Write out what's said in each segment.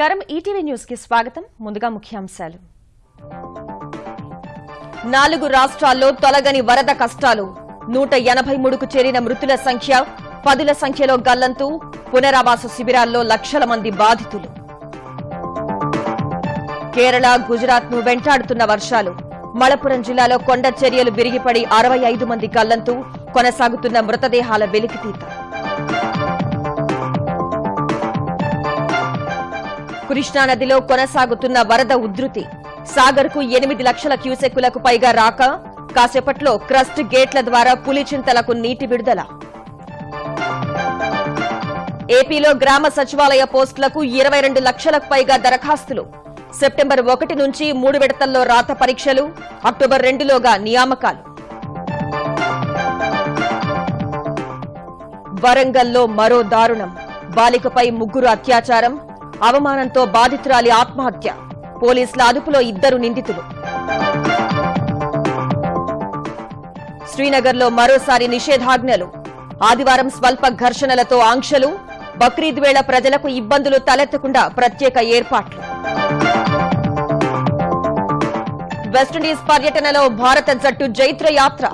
నమస్కారం. ఈటీవీ న్యూస్కి స్వాగతం. ముందుగా ముఖ్యాంశాలు. నాలుగు రాష్ట్రాల్లో తొలగని వరద కష్టాలు. నూట ఎనభై మూడుకు చేరిన మృతుల సంఖ్య పదుల సంఖ్యలో గల్లంతు. పునరావాస శిబిరాల్లో లక్షల మంది బాధితులు. కేరళ గుజరాత్ను వెంటాడుతున్న వర్షాలు. మలపురం జిల్లాలో కొండ చర్యలు విరిగిపడి అరవై ఐదు మంది గల్లంతు. కొనసాగుతున్న మృతదేహాల వెలికితీత. కృష్ణానదిలో కొనసాగుతున్న వరద ఉధృతి. సాగర్కు ఎనిమిది లక్షల క్యూసెక్కులకు పైగా రాక కాసేపట్లో క్రస్ట్ గేట్ల ద్వారా పులిచింతలకు నీటి విడుదల. ఏపీలో గ్రామ సచివాలయ పోస్టులకు ఇరవై రెండు లక్షలకు పైగా దరఖాస్తులు. సెప్టెంబర్ ఒకటి నుంచి మూడు విడతల్లో రాత పరీక్షలు అక్టోబర్ రెండులోగా నియామకాలు. వరంగల్లో మరో దారుణం. బాలికపై ముగ్గురు అత్యాచారం అవమానంతో బాధితురాలి ఆత్మహత్య. పోలీసుల అదుపులో ఇద్దరు నిందితులు. శ్రీనగర్లో మరోసారి నిషేధాజ్ఞలు. ఆదివారం స్వల్ప ఘర్షణలతో ఆంక్షలు బక్రీద్ వేళ ప్రజలకు ఇబ్బందులు తలెత్తకుండా ప్రత్యేక ఏర్పాట్లు. వెస్టిండీస్ పర్యటనలో భారత జట్టు జైత్ర యాత్ర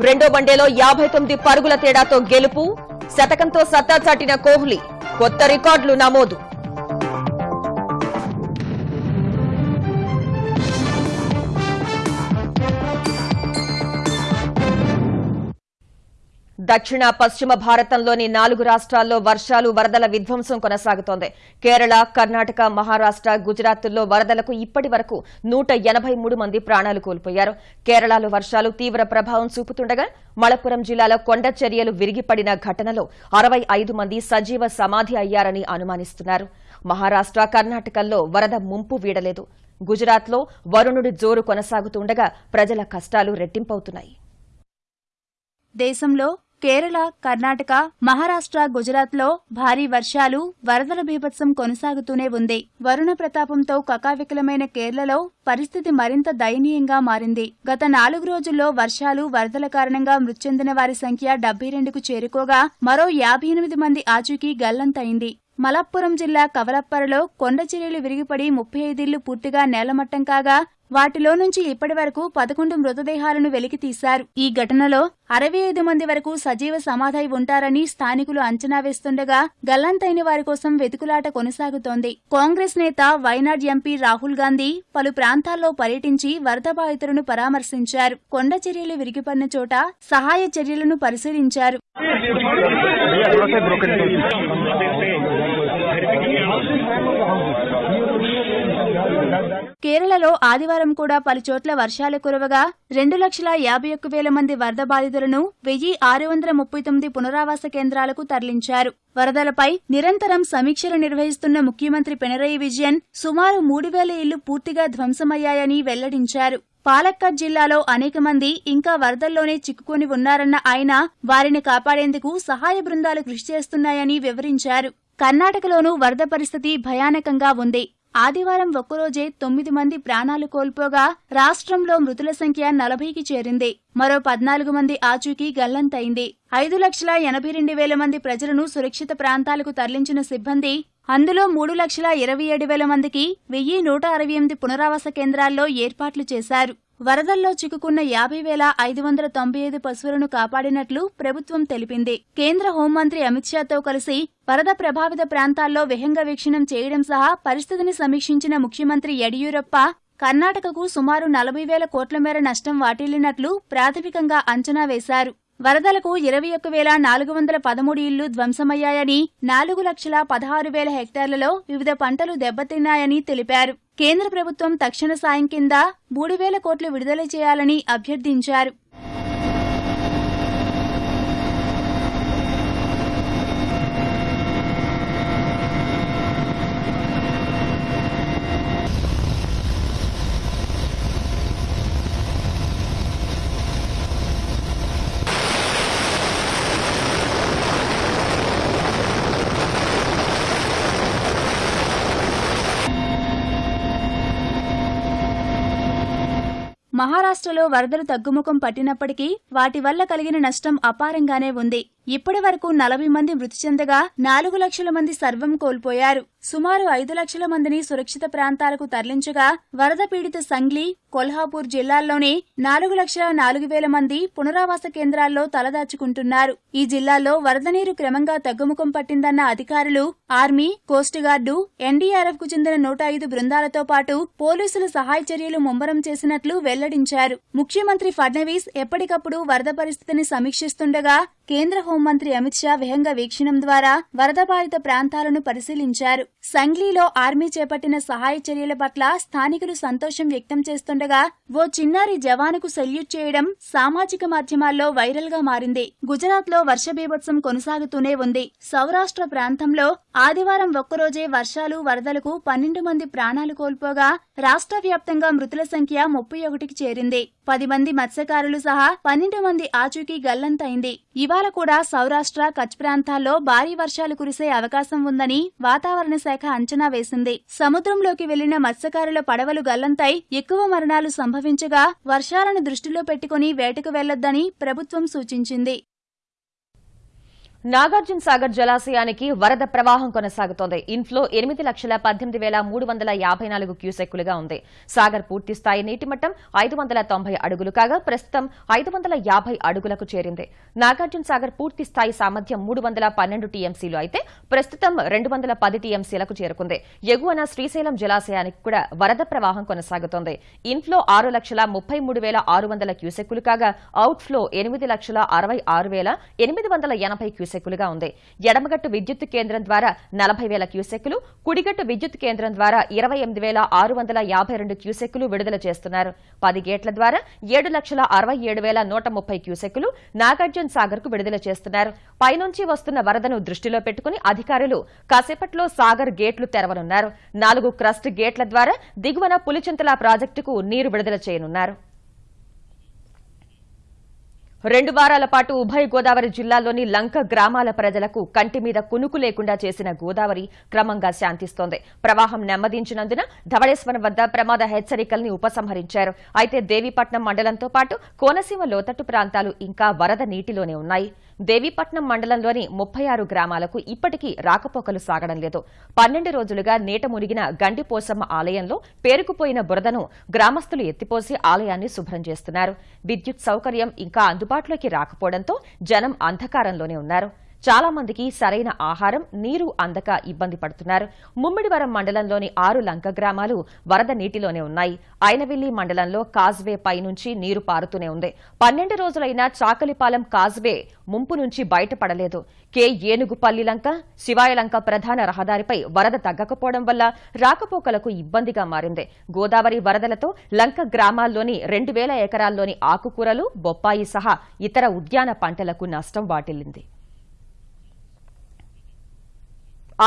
రెండో వన్డేలో యాభై తొమ్మిది పరుగుల తేడాతో గెలుపు శతకంతో సత్తా చాటిన కోహ్లీ. కొత్త రికార్డులు నమోదు. దక్షిణ పశ్చిమ భారతంలోని నాలుగు రాష్ట్రాల్లో వర్షాలు వరదల విధ్వంసం కొనసాగుతోంది. కేరళ కర్ణాటక మహారాష్ట గుజరాత్ల్లో వరదలకు ఇప్పటి వరకు నూట ఎనభై మూడు మంది ప్రాణాలు కోల్పోయారు. కేరళలో వర్షాలు తీవ్ర ప్రభావం చూపుతుండగా మలప్పురం జిల్లాలో కొండ చర్యలు విరిగిపడిన ఘటనలో అరవై ఐదు మంది సజీవ సమాధి అయ్యారని అనుమానిస్తున్నారు. మహారాష్ట కర్ణాటకల్లో వరద ముంపు వీడలేదు. గుజరాత్లో వరుణుడి జోరు కొనసాగుతుండగా ప్రజల కష్టాలు రెట్టింపవుతున్నాయి. దేశంలో కేరళ కర్ణాటక మహారాష్ట్ర గుజరాత్లో భారీ వర్షాలు వరదల బీభత్సం కొనసాగుతూనే ఉంది. వరుణ ప్రతాపంతో కకావికలమైన కేరళలో పరిస్థితి మరింత దయనీయంగా మారింది. గత నాలుగు రోజుల్లో వర్షాలు వరదల కారణంగా మృతి చెందిన వారి సంఖ్య డెబ్బై రెండుకు చేరుకోగా మరో యాభై ఎనిమిది మంది ఆచూకీ గల్లంతైంది మలప్పురం జిల్లా కవలప్పరలో కొండ చర్యలు విరిగిపడి ముప్పై ఐదిళ్ళు పూర్తిగా నేలమట్టం కాగా వాటిలో నుంచి ఇప్పటి వరకు పదకొండు మృతదేహాలను వెలికితీశారు ఈ ఘటనలో అరవై ఐదు మంది వరకు సజీవ సమాధై ఉంటారని స్థానికులు అంచనా వేస్తుండగా గల్లంతైన వారి కోసం వెతుకులాట కొనసాగుతోంది. కాంగ్రెస్ నేత వైనాడ్ ఎంపీ రాహుల్ గాంధీ పలు ప్రాంతాల్లో పర్యటించి వరద బాధితులను పరామర్శించారు. కొండ చర్యలు విరిగిపడిన చోట సహాయ చర్యలను పరిశీలించారు. కేరళలో ఆదివారం కూడా పలుచోట్ల వర్షాలు కురవగా రెండు లక్షల యాభై ఒక్క వేల మంది వరద బాధితులను వెయ్యి ఆరు వందల ముప్పై తొమ్మిది పునరావాస కేంద్రాలకు తరలించారు. వరదలపై నిరంతరం సమీక్షలు నిర్వహిస్తున్న ముఖ్యమంత్రి పినరయి విజయన్ సుమారు మూడు వేల ఇళ్ళు పూర్తిగా ధ్వంసమయ్యాయని వెల్లడించారు. పాలక్కడ్ జిల్లాలో అనేక మంది ఇంకా వరదల్లోనే చిక్కుకొని ఉన్నారన్న ఆయన వారిని కాపాడేందుకు సహాయ బృందాలు కృషి చేస్తున్నాయని వివరించారు. కర్ణాటకలోనూ వరద పరిస్థితి భయానకంగా ఉంది. ఆదివారం ఒక్కరోజే తొమ్మిది మంది ప్రాణాలు కోల్పోగా రాష్ట్రంలో మృతుల సంఖ్య నలభైకి చేరింది. మరో పద్నాలుగు మంది ఆచూకీ గల్లంతైంది ఐదు లక్షల ఎనభై రెండు వేల మంది ప్రజలను సురక్షిత ప్రాంతాలకు తరలించిన సిబ్బంది అందులో మూడు లక్షల ఇరవై ఏడు వేల మందికి వెయ్యి నూట అరవై ఎనిమిది పునరావాస కేంద్రాల్లో ఏర్పాట్లు చేశారు. వరదల్లో చిక్కుకున్న యాభై వేల ఐదు వందల తొంభై ఐదు పశువులను కాపాడినట్లు ప్రభుత్వం తెలిపింది. కేంద్ర హోంమంత్రి అమిత్ షాతో కలిసి వరద ప్రభావిత ప్రాంతాల్లో విహంగ వీక్షణం చేయడం సహా పరిస్థితిని సమీక్షించిన ముఖ్యమంత్రి యడియూరప్ప కర్ణాటకకు సుమారు నలభై వేల కోట్ల మేర నష్టం వాటిల్లినట్లు ప్రాథమికంగా అంచనా వేశారు. వరదలకు ఇరవై ఒక్క వేల నాలుగు వందల పదమూడు ఇళ్ళు ధ్వంసమయ్యాయని నాలుగు లక్షల పదహారు వేల హెక్టార్లలో వివిధ పంటలు దెబ్బతిన్నాయని తెలిపారు. కేంద్ర ప్రభుత్వం తక్షణ సాయం కింద మూడు వేల కోట్లు విడుదల చేయాలని అభ్యర్థించారు. మహారాష్ట్రలో వరదలు తగ్గుముఖం పట్టినప్పటికీ వాటి వల్ల కలిగిన నష్టం అపారంగానే ఉంది. ఇప్పటి వరకు నలభై మంది మృతి చెందగా నాలుగు లక్షల మంది సర్వం కోల్పోయారు. సుమారు ఐదు లక్షల మందిని సురక్షిత ప్రాంతాలకు తరలించగా వరద పీడిత సంగ్లీ కొల్హాపూర్ జిల్లాల్లోనే నాలుగు లక్షల నాలుగు వేల మంది పునరావాస కేంద్రాల్లో తలదాచుకుంటున్నారు. ఈ జిల్లాల్లో వరద నీరు క్రమంగా తగ్గుముఖం పట్టిందన్న అధికారులు ఆర్మీ కోస్ట్ గార్డు ఎన్డీఆర్ఎఫ్కు చెందిన నూట ఐదు బృందాలతో పాటు పోలీసులు సహాయ చర్యలు ముమ్మరం చేసినట్లు వెల్లడించారు. ముఖ్యమంత్రి ఫడ్నవీస్ ఎప్పటికప్పుడు వరద పరిస్థితిని సమీక్షిస్తుండగా కేంద్ర హోంమంత్రి అమిత్ షా విహంగ వీక్షణం ద్వారా వరద బాధిత ప్రాంతాలను పరిశీలించారు. సంగ్లీలో ఆర్మీ చేపట్టిన సహాయ చర్యల పట్ల స్థానికులు సంతోషం వ్యక్తం చేస్తుండగా ఓ చిన్నారి జవానుకు సెల్యూట్ చేయడం సామాజిక మాధ్యమాల్లో వైరల్గా మారింది. గుజరాత్లో వర్ష బీభత్సం కొనసాగుతూనే ఉంది. సౌరాష్ట్ర ప్రాంతంలో ఆదివారం ఒక్కరోజే వర్షాలు వరదలకు పన్నెండు మంది ప్రాణాలు కోల్పోగా రాష్ట్ర వ్యాప్తంగా మృతుల సంఖ్య ముప్పై ఒకటికి చేరింది. పది మంది మత్స్యకారులు సహా పన్నెండు మంది ఆచూకీ గల్లంతైంది ఇవాళ కూడా సౌరాష్ట్ర కచ్ ప్రాంతాల్లో భారీ వర్షాలు కురిసే అవకాశం ఉందని వాతావరణ శాఖ అంచనా వేసింది. సముద్రంలోకి వెళ్ళిన మత్స్యకారుల పడవలు గల్లంతై ఎక్కువ మరణాలు సంభవించగా వర్షాలను దృష్టిలో పెట్టుకుని వేటకు వెళ్ళొద్దని ప్రభుత్వం సూచించింది. నాగార్జున సాగర్ జలాశయానికి వరద ప్రవాహం కొనసాగుతోంది. ఇన్ఫ్లో ఎనిమిది లక్షల పద్దెనిమిది వేల మూడు వందల యాభై నాలుగు క్యూసెక్కులుగా ఉంది. సాగర్ పూర్తి స్థాయి నీటి మట్టం ఐదు వందల తొంభై అడుగులు కాగా ప్రస్తుతం ఐదు వందల యాభై అడుగులకు చేరింది. నాగార్జున సాగర్ పూర్తి స్థాయి సామర్థ్యం మూడు వందల పన్నెండు టీఎంసీలు అయితే ప్రస్తుతం రెండు వందల పది టీఎంసీలకు చేరుకుంది. ఎగువన శ్రీశైలం జలాశయానికి కూడా వరద ప్రవాహం కొనసాగుతోంది. ఇన్ఫ్లో ఆరు లక్షల ముప్పై మూడు వేల ఆరు వందల క్యూసెక్కులు కాగా అవుట్ఫ్లో ఎనిమిది లక్షల అరవై ఆరు వేల ఎనిమిది వందల ఎనభై క్యూసెక్కులుగా ఉంది. ఎడమగట్టు విద్యుత్ కేంద్రం ద్వారా నలభై వేల క్యూసెక్కులు కుడిగట్టు విద్యుత్ కేంద్రం ద్వారా ఇరవై ఎనిమిది వేల ఆరు వందల యాభై రెండు క్యూసెక్కులు విడుదల చేస్తున్నారు. పది గేట్ల ద్వారా ఏడు లక్షల అరవై ఏడు వేల నూట ముప్పై క్యూసెక్కులు నాగార్జున సాగర్కు విడుదల చేస్తున్నారు. పైనుంచి వస్తున్న వరదను దృష్టిలో పెట్టుకుని అధికారులు కాసేపట్లో సాగర్ గేట్లు తెరవనున్నారు. నాలుగు క్రస్ట్ గేట్ల ద్వారా దిగువన పులిచింతల ప్రాజెక్టుకు నీరు విడుదల చేయనున్నారు. రెండు వారాల పాటు ఉభయ గోదావరి జిల్లాల్లోని లంక గ్రామాల ప్రజలకు కంటి మీద కునుకు లేకుండా చేసిన గోదావరి క్రమంగా శాంతిస్తోంది. ప్రవాహం నెమ్మదించినందున ధవళేశ్వరం వద్ద ప్రమాద హెచ్చరికల్ని ఉపసంహరించారు. అయితే దేవీపట్నం మండలంతో పాటు కోనసీమ లోతట్టు ప్రాంతాలు ఇంకా వరద నీటిలోనే ఉన్నాయి. దేవీపట్నం మండలంలోని ముప్పై ఆరు గ్రామాలకు ఇప్పటికీ రాకపోకలు సాగడం లేదు. పన్నెండు రోజులుగా నీట మునిగిన గండిపోసమ్మ ఆలయంలో పేరుకుపోయిన బురదను గ్రామస్తులు ఎత్తిపోసి ఆలయాన్ని శుభ్రం చేస్తున్నారు. విద్యుత్ సౌకర్యం ఇంకా అందుబాటులోకి రాకపోవడంతో జనం అంధకారంలోనే ఉన్నారు. చాలా మందికి సరైన ఆహారం నీరు అందక ఇబ్బంది పడుతున్నారు. ముమ్మిడివరం మండలంలోని ఆరు లంక గ్రామాలు వరద నీటిలోనే ఉన్నాయి. ఐనవిల్లి మండలంలో కాజ్వే పై నుంచి నీరు పారుతూనే ఉంది. పన్నెండు రోజులైన చాకలిపాలెం కాజ్వే ముంపు నుంచి బయటపడలేదు. కే. ఏనుగుపల్లి లంక శివాయలంక ప్రధాన రహదారిపై వరద తగ్గకపోవడం వల్ల రాకపోకలకు ఇబ్బందిగా మారింది. గోదావరి వరదలతో లంక గ్రామాల్లోని రెండు వేల ఎకరాల్లోని ఆకుకూరలు బొప్పాయి సహా ఇతర ఉద్యాన పంటలకు నష్టం వాటిల్లింది.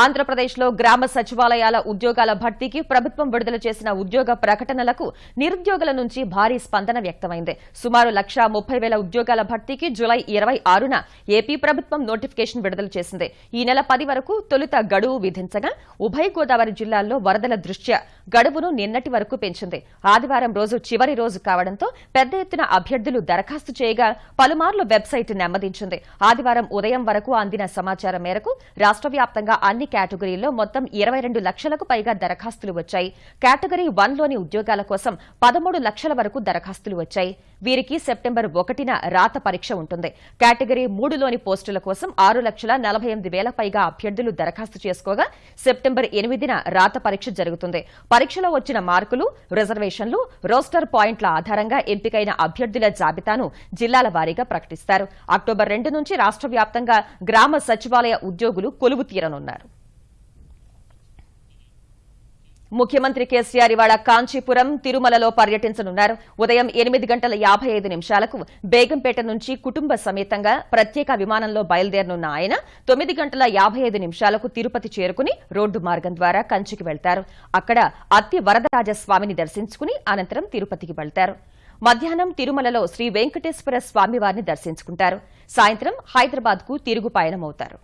ఆంధ్రప్రదేశ్లో గ్రామ సచివాలయాల ఉద్యోగాల భర్తీకి ప్రభుత్వం విడుదల చేసిన ఉద్యోగ ప్రకటనలకు నిరుద్యోగుల నుంచి భారీ స్పందన వ్యక్తమైంది. సుమారు లక్ష ముప్పై వేల ఉద్యోగాల భర్తీకి జులై ఇరవై ఆరున ఏపీ ప్రభుత్వం నోటిఫికేషన్ విడుదల చేసింది. ఈ నెల పది వరకు తొలుత గడువు విధించగా ఉభయ గోదావరి జిల్లాల్లో వరదల దృష్ట్యా గడువును నిన్నటి వరకు పెంచింది. ఆదివారం రోజు చివరి రోజు కావడంతో పెద్ద ఎత్తున అభ్యర్థులు దరఖాస్తు చేయగా పలుమార్లు వెబ్సైట్ నెమ్మదించింది. ఆదివారం ఉదయం వరకు అందిన సమాచారం మేరకు రాష్ట్ర వ్యాప్తంగా అన్ని కేటగిరీల్లో మొత్తం ఇరవై రెండు లక్షలకు పైగా దరఖాస్తులు వచ్చాయి. కేటగిరీ వన్లోని ఉద్యోగాల కోసం పదమూడు లక్షల వరకు దరఖాస్తులు వచ్చాయి. వీరికి సెప్టెంబర్ ఒకటిన రాత పరీక్ష ఉంటుంది. కేటగిరీ మూడులోని పోస్టుల కోసం ఆరు లక్షల నలభై ఎనిమిది వేల పైగా అభ్యర్థులు దరఖాస్తు చేసుకోగా సెప్టెంబర్ ఎనిమిదిన రాత పరీక్ష జరుగుతుంది. పరీక్షలో వచ్చిన మార్కులు రిజర్వేషన్లు రోస్టర్ పాయింట్ల ఆధారంగా ఎంపికైన అభ్యర్థుల జాబితాను జిల్లాల వారీగా ప్రకటిస్తారు. అక్టోబర్ రెండు నుంచి రాష్ట్ర వ్యాప్తంగా గ్రామ సచివాలయ ఉద్యోగులు కొలువు తీరనున్నారు. ముఖ్యమంత్రి కేసీఆర్ ఇవాళ కాంచీపురం తిరుమలలో పర్యటించనున్నారు. ఉదయం ఎనిమిది గంటల యాభై ఐదు నిమిషాలకు బేగంపేట నుంచి కుటుంబ సమేతంగా ప్రత్యేక విమానంలో బయలుదేరనున్న ఆయన తొమ్మిది గంటల యాభై ఐదు నిమిషాలకు తిరుపతి చేరుకుని రోడ్డు మార్గం ద్వారా కంచికి వెళ్తారు. అక్కడ అత్తి వరదరాజస్వామిని దర్శించుకుని అనంతరం తిరుపతికి వెళ్తారు. మధ్యాహ్నం తిరుమలలో శ్రీ వెంకటేశ్వర స్వామివారిని దర్శించుకుంటారు. సాయంత్రం హైదరాబాద్కు తిరుగు పయనమవుతారు.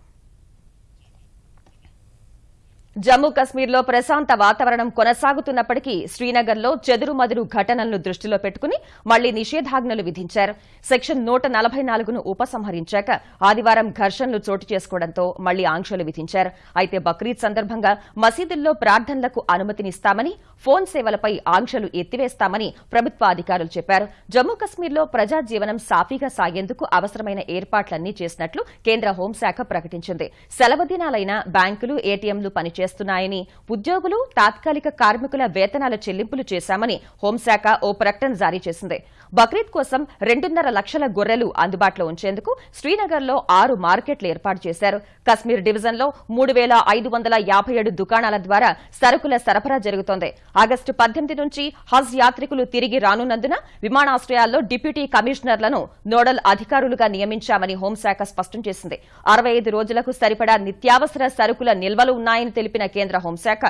జమ్మూ కశ్మీర్లో ప్రశాంత వాతావరణం కొనసాగుతున్నప్పటికీ శ్రీనగర్లో చెదురుమదురు ఘటనలను దృష్టిలో పెట్టుకుని మళ్ళీ నిషేధాజ్ఞలు విధించారు. సెక్షన్ నూట నలభై నాలుగును ఉపసంహరించాక ఆదివారం ఘర్షణలు చోటు చేసుకోవడంతో మళ్ళీ ఆంక్షలు విధించారు. అయితే బక్రీద్ సందర్భంగా మసీదుల్లో ప్రార్థనలకు అనుమతినిస్తామని ఫోన్ సేవలపై ఆంక్షలు ఎత్తివేస్తామని ప్రభుత్వ అధికారులు చెప్పారు. జమ్మూ కశ్మీర్లో ప్రజా జీవనం సాఫీగా సాగేందుకు అవసరమైన ఏర్పాట్లన్నీ చేసినట్లు కేంద్ర హోంశాఖ ప్రకటించింది. సెలవు దినాలైన బ్యాంకులు ఏటీఎంలు చేస్తున్నాయని ఉద్యోగులు తాత్కాలిక కార్మికుల వేతనాల చెల్లింపులు చేశామని హోంశాఖ ఓ ప్రకటన జారీ చేసింది. బక్రీద్ కోసం రెండున్నర లక్షల గొర్రెలు అందుబాటులో ఉంచేందుకు శ్రీనగర్లో ఆరు మార్కెట్లు ఏర్పాటు చేశారు. కశ్మీర్ డివిజన్లో మూడు వేల ఐదు వందల యాభై ఏడు దుకాణాల ద్వారా సరుకుల సరఫరా జరుగుతోంది. ఆగస్టు పద్దెనిమిది నుంచి హజ్ యాత్రికులు తిరిగి రానున్నందున విమానాశ్రయాల్లో డిప్యూటీ కమిషనర్లను నోడల్ అధికారులుగా నియమించామని హోంశాఖ స్పష్టం చేసింది. అరవై ఐదు రోజులకు సరిపడా నిత్యావసర సరుకుల నిల్వలు ఉన్నాయని తెలిపిన కేంద్ర హోంశాఖ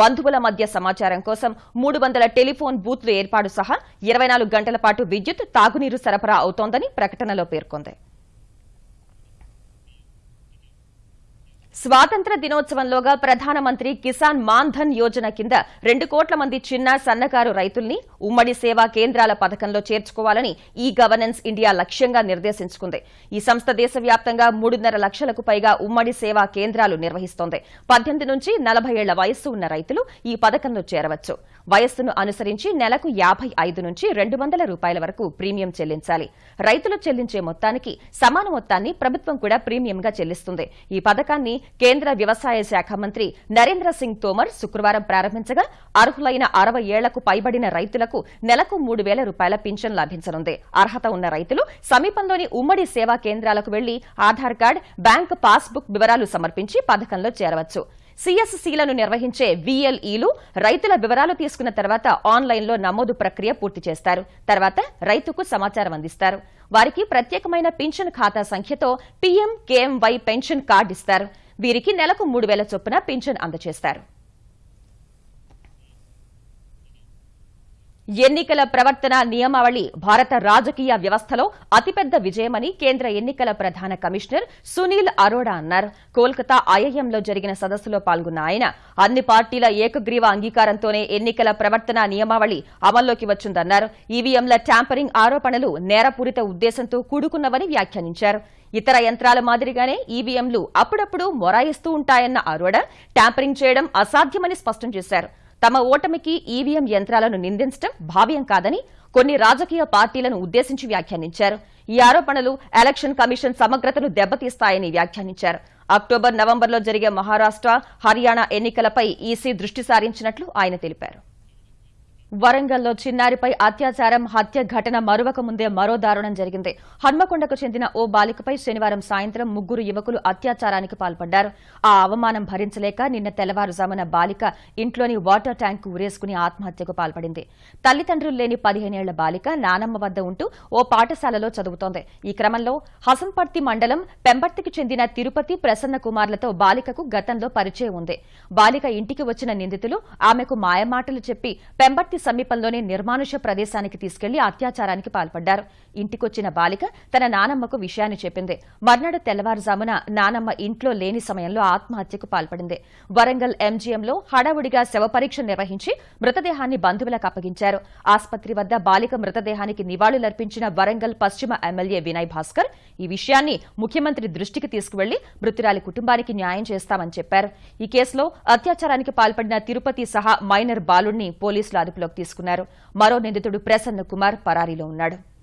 బంధువుల మధ్య సమాచారం కోసం మూడు వందల టెలిఫోన్ బూత్లు ఏర్పాటు సహా ఇరవై నాలుగు గంటల పాటు విద్యుత్ తాగునీరు సరఫరా అవుతోందని ప్రకటనలో పేర్కొంది. స్వాతంత్ర దినోత్సవంలోగా ప్రధానమంత్రి కిసాన్ మాన్ ధన్ యోజన కింద రెండు కోట్ల మంది చిన్న సన్నకారు రైతుల్ని ఉమ్మడి సేవా కేంద్రాల పథకంలో చేర్చుకోవాలని ఈ గవర్నెన్స్ ఇండియా లక్ష్యంగా నిర్దేశించుకుంది. ఈ సంస్థ దేశవ్యాప్తంగా మూడున్నర లక్షలకు పైగా ఉమ్మడి సేవా కేంద్రాలు నిర్వహిస్తోంది. పద్దెనిమిది నుంచి నలభై ఏళ్ళ వయస్సు ఉన్న రైతులు ఈ పథకంలో చేరవచ్చు. వయస్సును అనుసరించి నెలకు యాభై ఐదు నుంచి రెండు వందల రూపాయల వరకు ప్రీమియం చెల్లించాలి. రైతులు చెల్లించే మొత్తానికి సమాన మొత్తాన్ని ప్రభుత్వం కూడా ప్రీమియంగా చెల్లిస్తుంది. ఈ పథకాన్ని కేంద్ర వ్యవసాయ శాఖ మంత్రి నరేంద్ర సింగ్ తోమర్ శుక్రవారం ప్రారంభించగా అర్హులైన అరవై ఏళ్ళకు పైబడిన రైతులకు నెలకు మూడు వేల రూపాయల పింఛన్ లభించనుంది. అర్హత ఉన్న రైతులు సమీపంలోని ఉమ్మడి సేవా కేంద్రాలకు వెళ్ళి ఆధార్ కార్డు బ్యాంక్ పాస్బుక్ వివరాలు సమర్పించి పథకంలో చేరవచ్చు. సీఎస్సీలను నిర్వహించే వీఎల్ఈలు రైతుల వివరాలు తీసుకున్న తర్వాత ఆన్లైన్లో నమోదు ప్రక్రియ పూర్తి చేస్తారు. తర్వాత రైతుకు సమాచారం అందిస్తారు. వారికి ప్రత్యేకమైన పింఛన్ ఖాతా సంఖ్యతో పీఎం కేఎంవై పెన్షన్ కార్డు ఇస్తారు. వీరికి నెలకు మూడు వేల చొప్పున పింఛన్ అందజేస్తారు. ఎన్నికల ప్రవర్తన నియమావళి భారత రాజకీయ వ్యవస్థలో అతిపెద్ద విజయమని కేంద్ర ఎన్నికల ప్రధాన కమిషనర్ సునీల్ అరోడా అన్నారు. కోల్కతా ఐఐఎంలో జరిగిన సదస్సులో పాల్గొన్న ఆయన అన్ని పార్టీల ఏకగ్రీవ అంగీకారంతోనే ఎన్నికల ప్రవర్తన నియమావళి అమల్లోకి వచ్చిందన్నారు. ఈవీఎంల ట్యాంపరింగ్ ఆరోపణలు నేరపూరిత ఉద్దేశంతో కూడుకున్నవని వ్యాఖ్యానించారు. ఇతర యంత్రాల మాదిరిగానే ఈవీఎంలు అప్పుడప్పుడు మొరాయిస్తూ ఉంటాయన్న అరోడా ట్యాంపరింగ్ చేయడం అసాధ్యమని స్పష్టం చేశారు. తమ ఓటమికి ఈవీఎం యంత్రాలను నిందించడం భావ్యం కాదని కొన్ని రాజకీయ పార్టీలను ఉద్దేశించి వ్యాఖ్యానించారు. ఈ ఆరోపణలు ఎలక్షన్ కమిషన్ సమగ్రతను దెబ్బతీస్తాయని వ్యాఖ్యానించారు. అక్టోబర్ నవంబర్లో జరిగే మహారాష్ట్ర హర్యానా ఎన్నికలపై ఈసీ దృష్టి సారించినట్లు ఆయన తెలిపారు. వరంగల్లో చిన్నారిపై అత్యాచారం హత్య ఘటన మరొక ముందే మరో దారుణం జరిగింది. హన్మకొండకు చెందిన ఓ బాలికపై శనివారం సాయంత్రం ముగ్గురు యువకులు అత్యాచారానికి పాల్పడ్డారు. ఆ అవమానం భరించలేక నిన్న తెల్లవారుజామున బాలిక ఇంట్లోని వాటర్ ట్యాంక్ ఉరేసుకుని ఆత్మహత్యకు పాల్పడింది. తల్లిదండ్రులు లేని పదిహేనేళ్ళ బాలిక నానమ్మ వద్ద ఉంటూ ఓ పాఠశాలలో చదువుతోంది. ఈ క్రమంలో హసన్పర్తి మండలం పెంబర్తికి చెందిన తిరుపతి ప్రసన్న కుమార్లతో బాలికకు గతంలో పరిచయం ఉంది. బాలిక ఇంటికి వచ్చిన నిందితులు ఆమెకు మాయమాటలు చెప్పి పెంబర్తి సమీపంలోనే నిర్మానుష ప్రదేశానికి తీసుకెళ్ళి అత్యాచారానికి పాల్పడ్డారు. ఇంటికొచ్చిన బాలిక తన నానమ్మకు విషయాన్ని చెప్పింది. మర్నాడు తెల్లవారుజామున నానమ్మ ఇంట్లో లేని సమయంలో ఆత్మహత్యకు పాల్పడింది. వరంగల్ ఎంజీఎంలో హడావుడిగా శవ పరీక్ష నిర్వహించి మృతదేహాన్ని బంధువులకు అప్పగించారు. ఆసుపత్రి వద్ద బాలిక మృతదేహానికి నివాళులర్పించిన వరంగల్ పశ్చిమ ఎమ్మెల్యే వినయ్ భాస్కర్ ఈ విషయాన్ని ముఖ్యమంత్రి దృష్టికి తీసుకువెళ్ళి మృతురాలి కుటుంబానికి న్యాయం చేస్తామని చెప్పారు. ఈ కేసులో అత్యాచారానికి పాల్పడిన తిరుపతి సహా మైనర్ బాలుడిని పోలీసులు అదుపులో అదుపులోకి తీసుకున్నారు. మరో నిందితుడు ప్రసన్న కుమార్ పరారీలో ఉన్నాడు.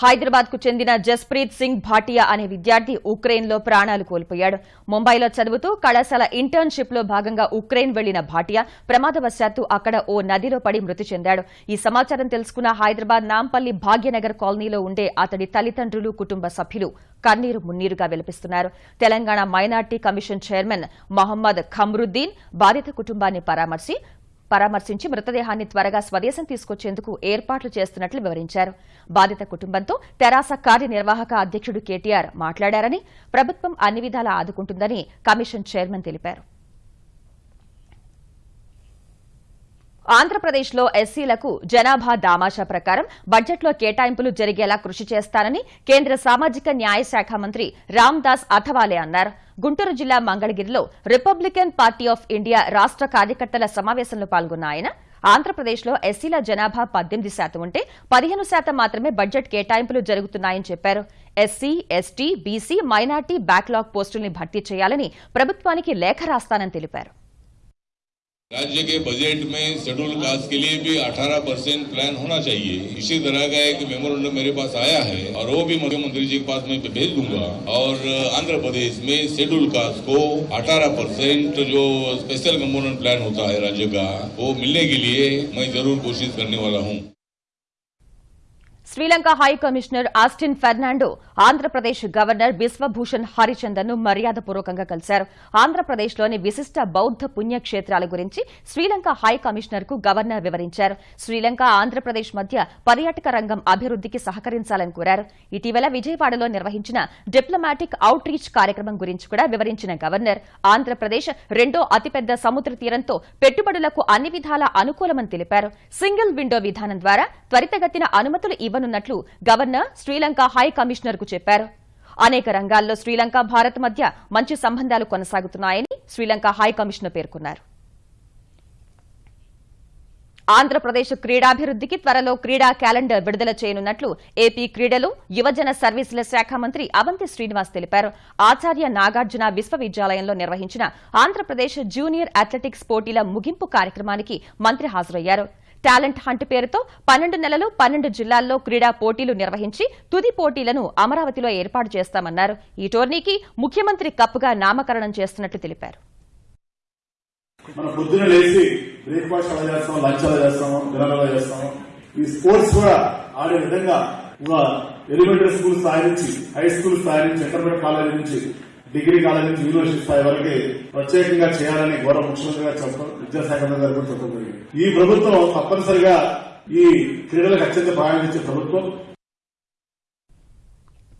హైదరాబాద్కు చెందిన జస్ప్రీత్ సింగ్ భాటియా అనే విద్యార్థి ఉక్రెయిన్లో ప్రాణాలు కోల్పోయాడు. ముంబైలో చదువుతూ కళాశాల ఇంటర్న్షిప్లో భాగంగా ఉక్రెయిన్ వెళ్ళిన భాటియా ప్రమాదవశాత్తు అక్కడ ఓ నదిలో పడి మృతి చెందాడు. ఈ సమాచారం తెలుసుకున్న హైదరాబాద్ నాంపల్లి భాగ్యనగర్ కాలనీలో ఉండే అతడి తల్లిదండ్రులు కుటుంబ సభ్యులు కన్నీరు మున్నీరుగా విలపిస్తున్నారు. Telangana minority commission chairman Mohammed Khamruddin బాధిత కుటుంబాన్ని పరామర్శి పరామర్శించి మృతదేహాన్ని త్వరగా స్వదేశం తీసుకొచ్చేందుకు ఏర్పాట్లు చేస్తున్నట్లు వివరించారు. బాధిత కుటుంబంతో తెరాస కార్యనిర్వాహక అధ్యక్షుడు కేటీఆర్ మాట్లాడారని ప్రభుత్వం అన్ని విధాలా ఆదుకుంటుందని కమిషన్ చైర్మన్ తెలిపారు. ఆంధ్రప్రదేశ్లో ఎస్సీలకు జనాభా దామాషా ప్రకారం బడ్జెట్లో కేటాయింపులు జరిగేలా కృషి చేస్తానని కేంద్ర సామాజిక న్యాయ శాఖ మంత్రి రామ్దాస్ అథవాలే అన్నారు. గుంటూరు జిల్లా మంగళగిరిలో రిపబ్లికన్ పార్టీ ఆఫ్ ఇండియా రాష్ట కార్యకర్తల సమావేశంలో పాల్గొన్న ఆయన ఆంధ్రప్రదేశ్లో ఎస్సీల జనాభా పద్దెనిమిది శాతం ఉంటే పదిహేను శాతం మాత్రమే బడ్జెట్ కేటాయింపులు జరుగుతున్నాయని చెప్పారు. SC ST BC minority backlog పోస్టుల్ని భర్తీ చేయాలని ప్రభుత్వానికి లేఖ రాస్తానని తెలిపారు. राज्य के बजट में शेड्यूल कास्ट के लिए भी 18 परसेंट प्लान होना चाहिए। इसी तरह का एक मेमोरेंडम मेरे पास आया है और वो भी मुख्यमंत्री जी के पास मैं भेज दूँगा। और आंध्र प्रदेश में शेड्यूल कास्ट को 18 परसेंट जो स्पेशल कंपोनेंट प्लान होता है राज्य का, वो मिलने के लिए मैं ज़रूर कोशिश करने वाला हूँ। Sri Lanka high commissioner Austin Fernando Andhra Pradesh governor Biswabhusan హరిచందన్ను మర్యాదపూర్వకంగా కలిశారు. ఆంధ్రప్రదేశ్లోని విశిష్ట బౌద్ధ పుణ్యక్షేత్రాల గురించి శ్రీలంక హై కమిషనర్కు గవర్నర్ వివరించారు. శ్రీలంక ఆంధ్రప్రదేశ్ మధ్య పర్యాటక రంగం అభివృద్దికి సహకరించాలని కోరారు. ఇటీవల విజయవాడలో నిర్వహించిన డిప్లొమాటిక్ అవుట్ రీచ్ కార్యక్రమం గురించి కూడా వివరించిన గవర్నర్ ఆంధ్రప్రదేశ్ రెండో అతిపెద్ద సముద్ర తీరంతో పెట్టుబడులకు అన్ని విధాల అనుకూలమని తెలిపారు. సింగిల్ విండో విధానం ద్వారా త్వరితగతిన అనుమతులు ఇవ్వ ఇవ్వనున్నట్లు గవర్నర్ శ్రీలంక హై కమిషనర్కు చెప్పారు. అనేక రంగాల్లో శ్రీలంక భారత్ మధ్య మంచి సంబంధాలు కొనసాగుతున్నాయని శ్రీలంక హై కమిషనర్ పేర్కొన్నారు. ఆంధ్రప్రదేశ్ క్రీడాభివృద్దికి త్వరలో క్రీడా క్యాలెండర్ విడుదల చేయనున్నట్లు ఏపీ క్రీడలు యువజన సర్వీసుల శాఖ మంత్రి అవంతి శ్రీనివాస్ తెలిపారు. ఆచార్య నాగార్జున విశ్వవిద్యాలయంలో నిర్వహించిన ఆంధ్రప్రదేశ్ జూనియర్ అథ్లెటిక్స్ పోటీల ముగింపు కార్యక్రమానికి మంత్రి హాజరయ్యారు. టాలెంట్ హంట్ పేరుతో పన్నెండు నెలలు పన్నెండు జిల్లాల్లో క్రీడా పోటీలు నిర్వహించి తుది పోటీలను అమరావతిలో ఏర్పాటు చేస్తామన్నారు. ఈ టోర్నీకి ముఖ్యమంత్రి కప్గా నామకరణం చేస్తున్నట్లు తెలిపారు. మనం పొద్దున లేచి బ్రేక్ఫాస్ట్ అలా చేస్తాం లంచ్ అలా చేస్తాము డిన్నర్ అలా చేస్తాము ఈ స్పోర్ట్స్ కూడా ఆడే విధంగా ఎలిమెంటరీ స్కూల్ స్థాయి నుంచి హై స్కూల్ స్థాయి నుంచి ఇంటర్మీడియట్ కాలేజీ నుంచి డిగ్రీ కాలేజీ నుంచి యూనివర్సిటీ స్థాయి వరకు ప్రత్యేకంగా చేయాలని గౌరవ ముఖ్యమంత్రిగా చెప్పడం విద్యాశాఖ మంత్రి కూడా చెప్పడం జరిగింది. ఈ ప్రభుత్వం తప్పనిసరిగా ఈ క్రీడలకు అత్యంత ప్రాధాన్యత ఇచ్చే ప్రభుత్వం.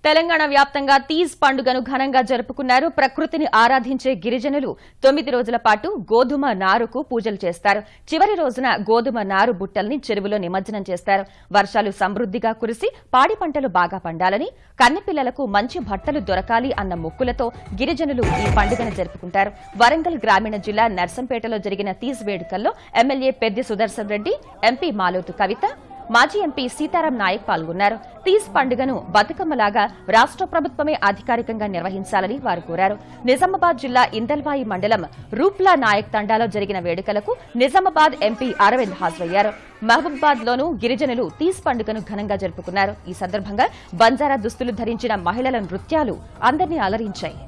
తెలంగాణ వ్యాప్తంగా తీజ్ పండుగను ఘనంగా జరుపుకున్నారు. ప్రకృతిని ఆరాధించే గిరిజనులు తొమ్మిది రోజుల పాటు గోధుమ నారుకు పూజలు చేస్తారు. చివరి రోజున గోధుమ నారు బుట్టల్ని చెరువులో నిమజ్జనం చేస్తారు. వర్షాలు సమృద్దిగా కురిసి పాడి పంటలు బాగా పండాలని కన్నెపిల్లలకు మంచి బట్టలు దొరకాలి అన్న మొక్కులతో గిరిజనులు ఈ పండుగను జరుపుకుంటారు. వరంగల్ గ్రామీణ జిల్లా నర్సంపేటలో జరిగిన తీజ్ వేడుకల్లో ఎమ్మెల్యే పెద్ది సుదర్శన్ రెడ్డి ఎంపీ మాలోతు కవిత మాజీ ఎంపీ సీతారాం నాయక్ పాల్గొన్నారు. తీజ్ పండుగను బతుకమ్మలాగా రాష్ట్ర ప్రభుత్వమే అధికారికంగా నిర్వహించాలని వారు కోరారు. నిజామాబాద్ జిల్లా ఇందల్వాయి మండలం రూప్లా నాయక్ తండాలో జరిగిన వేడుకలకు నిజామాబాద్ ఎంపీ అరవింద్ హాజరయ్యారు. మహబూబాద్ లోనూ గిరిజనులు తీజ్ పండుగను ఘనంగా జరుపుకున్నారు. ఈ సందర్భంగా బంజారా దుస్తులు ధరించిన మహిళల నృత్యాలు అందరినీ అలరించాయి.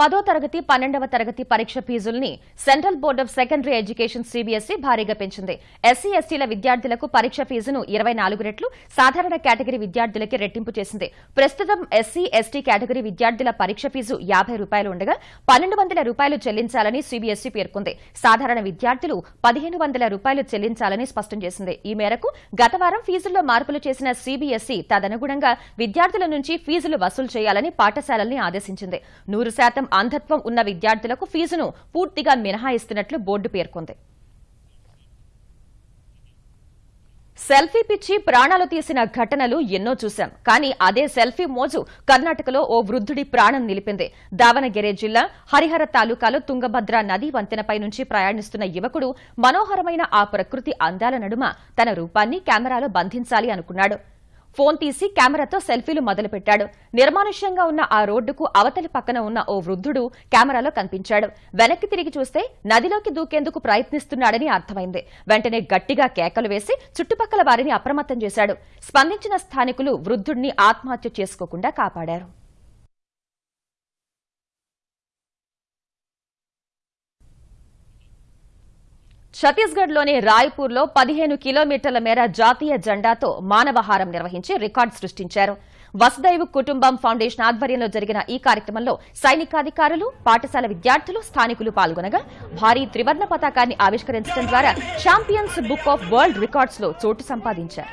పదో తరగతి పన్నెండవ తరగతి పరీక్ష ఫీజుల్ని central board of secondary education CBSE భారీగా పెంచింది. ఎస్సీ ఎస్టీల విద్యార్థులకు పరీక్ష ఫీజును ఇరవై నాలుగు రెట్లు సాధారణ కేటగిరీ విద్యార్థులకి రెట్టింపు చేసింది. ప్రస్తుతం ఎస్సీ ఎస్టీ కేటగిరీ విద్యార్థుల పరీక్ష ఫీజు యాభై రూపాయలు ఉండగా పన్నెండు వందల రూపాయలు చెల్లించాలని సీబీఎస్ఈ పేర్కొంది. సాధారణ విద్యార్థులు పదిహేను వందల రూపాయలు చెల్లించాలని స్పష్టం చేసింది. ఈ మేరకు గత వారం ఫీజుల్లో మార్పులు చేసిన సీబీఎస్ఈ తదనుగుణంగా విద్యార్థుల నుంచి ఫీజులు వసూలు చేయాలని పాఠశాలల్ని ఆదేశించింది. నూరు శాతం అంధత్వం ఉన్న విద్యార్థులకు ఫీజును పూర్తిగా మినహాయిస్తున్నట్లు బోర్డు పేర్కొంది. సెల్ఫీ పిచ్చి ప్రాణాలు తీసిన ఘటనలు ఎన్నో చూశాం. కానీ అదే సెల్ఫీ మోజు కర్ణాటకలో ఓ వృద్ధుడి ప్రాణం నిలిపింది. దావనగిరి జిల్లా హరిహర తాలూకాలో తుంగభద్ర నదీ వంతెనపై నుంచి ప్రయాణిస్తున్న యువకుడు మనోహరమైన ఆ ప్రకృతి అందాల నడుమ తన రూపాన్ని కెమెరాలో బంధించాలి అనుకున్నాడు. ఫోన్ తీసి కెమెరాతో సెల్ఫీలు మొదలుపెట్టాడు. నిర్మానుష్యంగా ఉన్న ఆ రోడ్డుకు అవతలి పక్కన ఉన్న ఓ వృద్ధుడు కెమెరాలో కనిపించాడు. వెనక్కి తిరిగి చూస్తే నదిలోకి దూకేందుకు ప్రయత్నిస్తున్నాడని అర్థమైంది. వెంటనే గట్టిగా కేకలు వేసి చుట్టుపక్కల వారిని అప్రమత్తం చేశాడు. స్పందించిన స్థానికులు వృద్ధుడిని ఆత్మహత్య చేసుకోకుండా కాపాడారు. ఛత్తీస్గఢ్లోని రాయ్పూర్లో పదిహేను కిలోమీటర్ల మేర జాతీయ జెండాతో మానవహారం నిర్వహించి రికార్డు సృష్టించారు. వసుదైవ్ కుటుంబం ఫౌండేషన్ ఆధ్వర్యంలో జరిగిన ఈ కార్యక్రమంలో సైనికాధికారులు పాఠశాల విద్యార్థులు స్థానికులు పాల్గొనగా భారీ త్రివర్ణ పతాకాన్ని ఆవిష్కరించడం ద్వారా ఛాంపియన్స్ బుక్ ఆఫ్ వరల్డ్ రికార్డ్స్లో చోటు సంపాదించారు.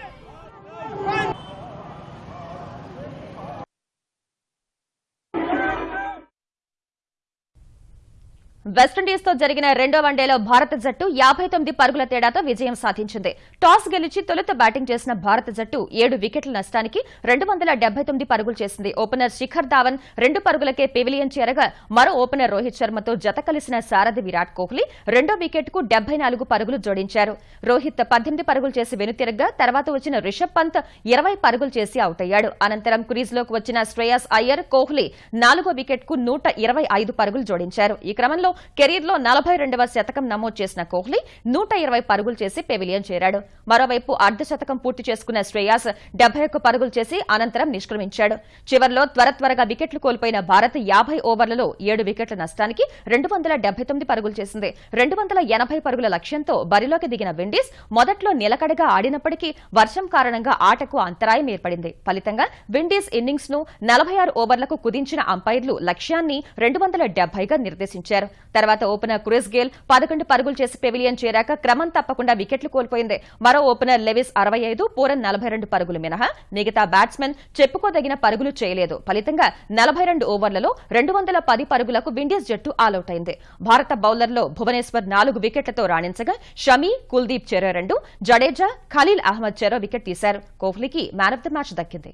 వెస్టిండీస్తో జరిగిన రెండో వన్డేలో భారత జట్టు యాభై తొమ్మిది పరుగుల తేడాతో విజయం సాధించింది. టాస్ గెలిచి తొలుత బ్యాటింగ్ చేసిన భారత జట్టు ఏడు వికెట్ల నష్టానికి రెండు వందల తొమ్మిది పరుగులు చేసింది. ఓపెనర్ శిఖర్ ధావన్ రెండు పరుగులకే పెవిలియన్ చేరగా మరో ఓపెనర్ రోహిత్ శర్మతో జత కలిసిన సారథి విరాట్ కోహ్లీ రెండో వికెట్కు డెబ్బై నాలుగు పరుగులు జోడించారు. రోహిత్ పద్దెనిమిది పరుగులు చేసి వెనుతిరగ్గా తర్వాత వచ్చిన రిషబ్ పంత్ ఇరవై పరుగులు చేసి అవుట్ అయ్యాడు. అనంతరం క్రీజ్లోకి వచ్చిన శ్రేయస్ అయ్యర్ కోహ్లీ నాలుగో వికెట్కు నూట ఇరవై ఐదు పరుగులు జోడించారు. ఈ క్రమంలో కెరీర్లో నలభై రెండవ శతకం నమోదు చేసిన కోహ్లీ నూట ఇరవై పరుగులు చేసి పెవిలియన్ చేరాడు. మరోవైపు అర్ధ శతకం పూర్తి చేసుకున్న శ్రేయాస్ డెబ్బై ఒక్క పరుగులు చేసి అనంతరం నిష్క్రమించాడు. చివర్లో త్వర త్వరగా వికెట్లు కోల్పోయిన భారత్ యాభై ఓవర్లలో ఏడు వికెట్ల నష్టానికి రెండు వందల తొమ్మిది పరుగులు చేసింది. రెండు వందల ఎనభై పరుగుల లక్ష్యంతో బరిలోకి దిగిన విండీస్ మొదట్లో నిలకడగా ఆడినప్పటికీ వర్షం కారణంగా ఆటకు అంతరాయం ఏర్పడింది. ఫలితంగా విండీస్ ఇన్నింగ్స్ను నలభై ఆరు ఓవర్లకు కుదించిన అంపైర్లు లక్ష్యాన్ని రెండు వందల డెబ్బైగా నిర్దేశించారు. తర్వాత ఓపెనర్ క్రిస్ గేల్ పదకొండు పరుగులు చేసి పెవిలియన్ చేరాక క్రమం తప్పకుండా వికెట్లు కోల్పోయింది. మరో ఓపెనర్ లెవిస్ అరవై ఐదు పూరన్ నలభై రెండు పరుగులు మినహా. మిగతా బ్యాట్స్మెన్ చెప్పుకోదగిన పరుగులు చేయలేదు. ఫలితంగా నలభై రెండు ఓవర్లలో రెండు వందల పది పరుగులకు విండీస్ జట్టు ఆలౌట్ అయింది భారత బౌలర్లో భువనేశ్వర్ నాలుగు వికెట్లతో రాణించగా షమీ కుల్దీప్ చెరో రెండు జడేజా ఖలీల్ అహ్మద్ చెరో వికెట్ తీశారు. కోహ్లీకి మ్యాన్ ఆఫ్ ద మ్యాచ్ దక్కింది.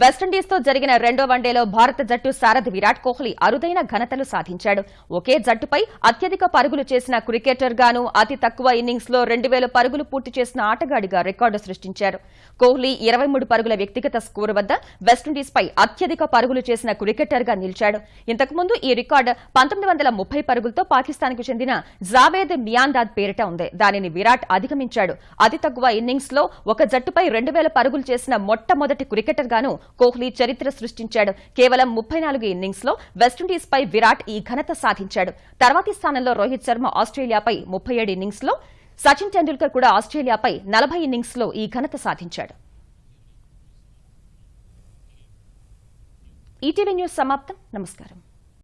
వెస్టిండీస్తో జరిగిన రెండో వన్డేలో భారత జట్టు సారథి విరాట్ కోహ్లీ అరుదైన ఘనతలు సాధించాడు. ఒకే జట్టుపై అత్యధిక పరుగులు చేసిన క్రికెటర్గాను అతి తక్కువ ఇన్నింగ్స్లో రెండు వేల పరుగులు పూర్తి చేసిన ఆటగాడిగా రికార్డు సృష్టించారు. కోహ్లీ ఇరవై మూడు పరుగుల వ్యక్తిగత స్కోరు వద్ద వెస్టిండీస్పై అత్యధిక పరుగులు చేసిన క్రికెటర్గా నిలిచాడు. ఇంతకుముందు ఈ రికార్డు పంతొమ్మిది వందల ముప్పై పరుగులతో పాకిస్తాన్కు చెందిన జావేద్ మియాందాద్ పేరిట ఉంది. దానిని విరాట్ అధిగమించాడు. అతి తక్కువ ఇన్నింగ్స్లో ఒక జట్టుపై రెండు వేల పరుగులు చేసిన మొట్టమొదటి క్రికెటర్ గాను కోహ్లీ చరిత్ర సృష్టించాడు. కేవలం ముప్పై నాలుగు ఇన్నింగ్స్లో వెస్టిండీస్ పై విరాట్ ఈ ఘనత సాధించాడు. తర్వాతి స్థానంలో రోహిత్ శర్మ ఆస్ట్రేలియాపై ముప్పై ఏడు ఇన్నింగ్స్లో సచిన్ టెండూల్కర్ కూడా ఆస్ట్రేలియాపై నలభై ఇన్నింగ్స్లో ఈ ఘనత సాధించాడు. ఈటీవీ న్యూస్ సమాప్తం. నమస్కారం.